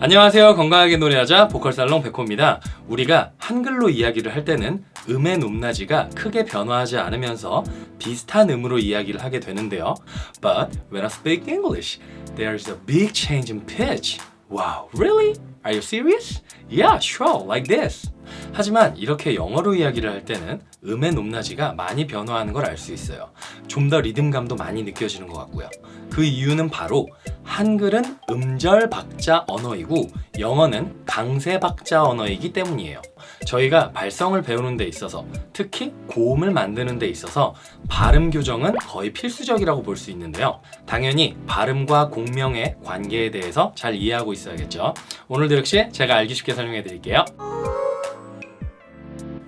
안녕하세요. 건강하게 노래하자 보컬살롱 백호입니다. 우리가 한글로 이야기를 할 때는 음의 높낮이가 크게 변화하지 않으면서 비슷한 음으로 이야기를 하게 되는데요. But when I speak English, there's a big change in pitch Wow, really? Are you serious? Yeah, sure, like this 하지만 이렇게 영어로 이야기를 할 때는 음의 높낮이가 많이 변화하는 걸 알 수 있어요 좀 더 리듬감도 많이 느껴지는 것 같고요 그 이유는 바로 한글은 음절 박자 언어이고 영어는 강세 박자 언어이기 때문이에요 저희가 발성을 배우는 데 있어서 특히 고음을 만드는 데 있어서 발음 교정은 거의 필수적이라고 볼 수 있는데요. 당연히 발음과 공명의 관계에 대해서 잘 이해하고 있어야겠죠. 오늘도 역시 제가 알기 쉽게 설명해 드릴게요.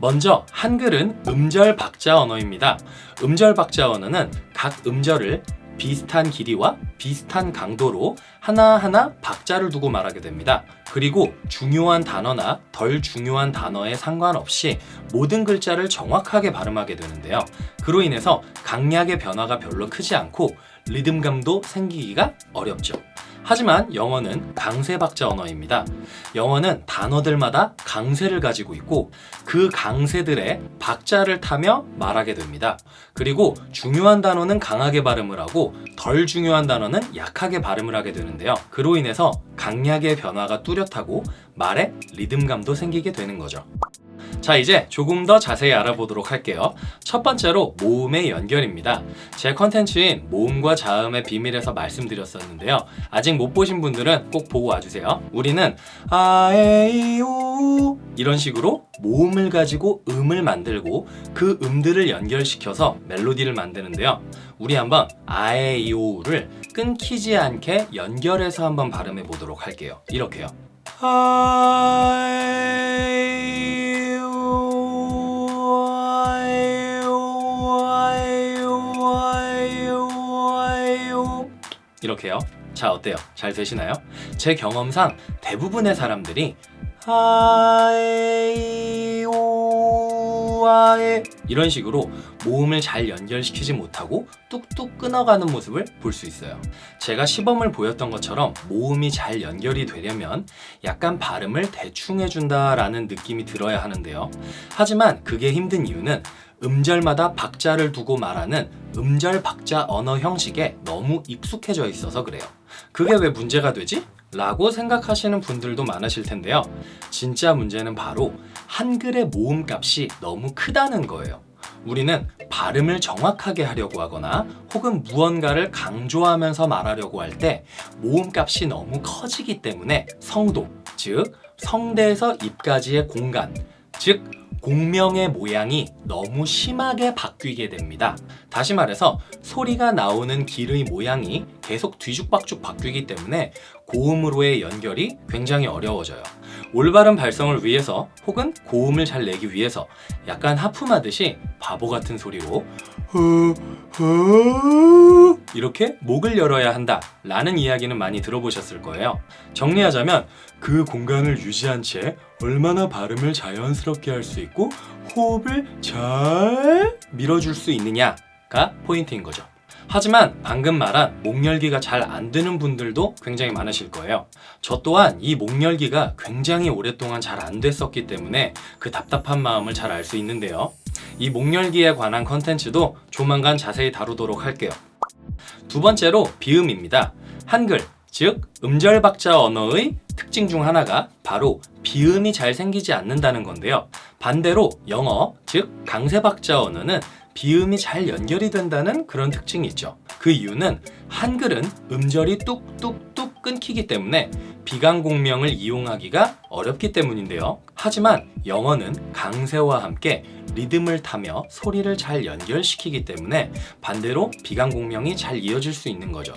먼저 한글은 음절 박자 언어입니다. 음절 박자 언어는 각 음절을 비슷한 길이와 비슷한 강도로 하나하나 박자를 두고 말하게 됩니다. 그리고 중요한 단어나 덜 중요한 단어에 상관없이 모든 글자를 정확하게 발음하게 되는데요. 그로 인해서 강약의 변화가 별로 크지 않고 리듬감도 생기기가 어렵죠. 하지만 영어는 강세 박자 언어입니다. 영어는 단어들마다 강세를 가지고 있고 그 강세들의 박자를 타며 말하게 됩니다. 그리고 중요한 단어는 강하게 발음을 하고 덜 중요한 단어는 약하게 발음을 하게 되는데요. 그로 인해서 강약의 변화가 뚜렷하고 말에 리듬감도 생기게 되는 거죠. 자 이제 조금 더 자세히 알아보도록 할게요. 첫 번째로 모음의 연결입니다. 제 컨텐츠인 모음과 자음의 비밀에서 말씀드렸었는데요. 아직 못 보신 분들은 꼭 보고 와주세요. 우리는 아에이오 이런 식으로 모음을 가지고 음을 만들고 그 음들을 연결시켜서 멜로디를 만드는데요. 우리 한번 아에이오를 끊기지 않게 연결해서 한번 발음해 보도록 할게요. 이렇게요. 이 렇게요 자 어때요? 잘 되시나요? 제 경험상 대부분의 사람들이 아에이오아에 이런 식으로 모음을 잘 연결시키지 못하고 뚝뚝 끊어가는 모습을 볼 수 있어요 제가 시범을 보였던 것처럼 모음이 잘 연결이 되려면 약간 발음을 대충 해준다 라는 느낌이 들어야 하는데요 하지만 그게 힘든 이유는 음절마다 박자를 두고 말하는 음절 박자 언어 형식에 너무 익숙해져 있어서 그래요. 그게 왜 문제가 되지? 라고 생각하시는 분들도 많으실 텐데요. 진짜 문제는 바로 한글의 모음값이 너무 크다는 거예요. 우리는 발음을 정확하게 하려고 하거나 혹은 무언가를 강조하면서 말하려고 할 때 모음값이 너무 커지기 때문에 성도, 즉 성대에서 입까지의 공간, 즉 공명의 모양이 너무 심하게 바뀌게 됩니다. 다시 말해서 소리가 나오는 길의 모양이 계속 뒤죽박죽 바뀌기 때문에 고음으로의 연결이 굉장히 어려워져요. 올바른 발성을 위해서 혹은 고음을 잘 내기 위해서 약간 하품하듯이 바보 같은 소리로 이렇게 목을 열어야 한다 라는 이야기는 많이 들어보셨을 거예요. 정리하자면 그 공간을 유지한 채 얼마나 발음을 자연스럽게 할 수 있고 호흡을 잘 밀어줄 수 있느냐가 포인트인 거죠. 하지만 방금 말한 목열기가 잘 안 되는 분들도 굉장히 많으실 거예요. 저 또한 이 목열기가 굉장히 오랫동안 잘 안 됐었기 때문에 그 답답한 마음을 잘 알 수 있는데요. 이 목열기에 관한 컨텐츠도 조만간 자세히 다루도록 할게요 두 번째로 비음입니다. 한글, 즉 음절 박자 언어의 특징 중 하나가 바로 비음이 잘 생기지 않는다는 건데요. 반대로 영어, 즉 강세 박자 언어는 비음이 잘 연결이 된다는 그런 특징이 있죠. 그 이유는 한글은 음절이 뚝뚝뚝 끊기기 때문에 비강공명을 이용하기가 어렵기 때문인데요. 하지만 영어는 강세와 함께 리듬을 타며 소리를 잘 연결시키기 때문에 반대로 비강공명이 잘 이어질 수 있는 거죠.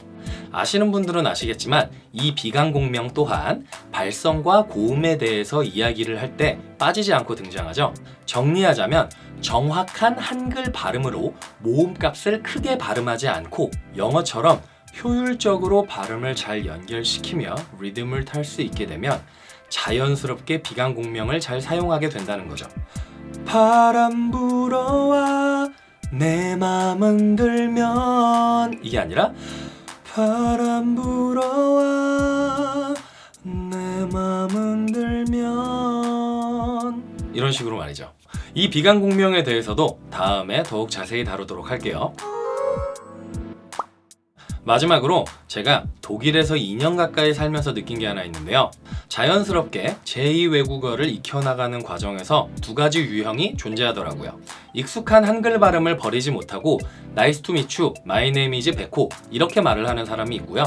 아시는 분들은 아시겠지만 이 비강공명 또한 발성과 고음에 대해서 이야기를 할 때 빠지지 않고 등장하죠. 정리하자면 정확한 한글 발음으로 모음값을 크게 발음하지 않고 영어처럼 효율적으로 발음을 잘 연결시키며 리듬을 탈 수 있게 되면 자연스럽게 비강 공명을 잘 사용하게 된다는 거죠. 바람 불어와 내 맘은 들면 이게 아니라 바람 불어와 내 맘은 들면 이런 식으로 말이죠. 이 비강 공명에 대해서도 다음에 더욱 자세히 다루도록 할게요. 마지막으로 제가 독일에서 2년 가까이 살면서 느낀 게 하나 있는데요. 자연스럽게 제2 외국어를 익혀나가는 과정에서 두 가지 유형이 존재하더라고요. 익숙한 한글 발음을 버리지 못하고 to meet you, my name is 백호 이렇게 말을 하는 사람이 있고요.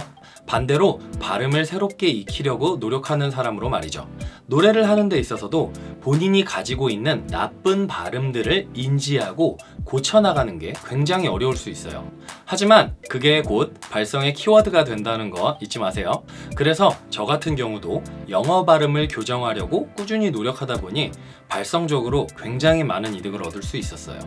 반대로 발음을 새롭게 익히려고 노력하는 사람으로 말이죠. 노래를 하는 데 있어서도 본인이 가지고 있는 나쁜 발음들을 인지하고 고쳐나가는 게 굉장히 어려울 수 있어요. 하지만 그게 곧 발성의 키워드가 된다는 거 잊지 마세요. 그래서 저 같은 경우도 영어 발음을 교정하려고 꾸준히 노력하다 보니 발성적으로 굉장히 많은 이득을 얻을 수 있었어요.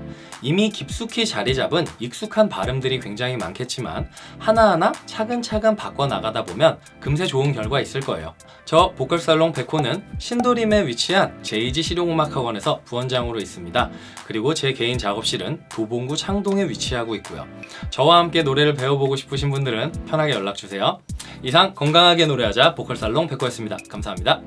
이미 깊숙이 자리 잡은 익숙한 발음들이 굉장히 많겠지만 하나하나 차근차근 바꿔나가다 보면 금세 좋은 결과 있을 거예요. 저 보컬살롱 백호는 신도림에 위치한 제 이지 실용음악학원에서 부원장으로 있습니다. 그리고 제 개인 작업실은 도봉구 창동에 위치하고 있고요. 저와 함께 노래를 배워보고 싶으신 분들은 편하게 연락주세요. 이상 건강하게 노래하자 보컬살롱 백호였습니다. 감사합니다.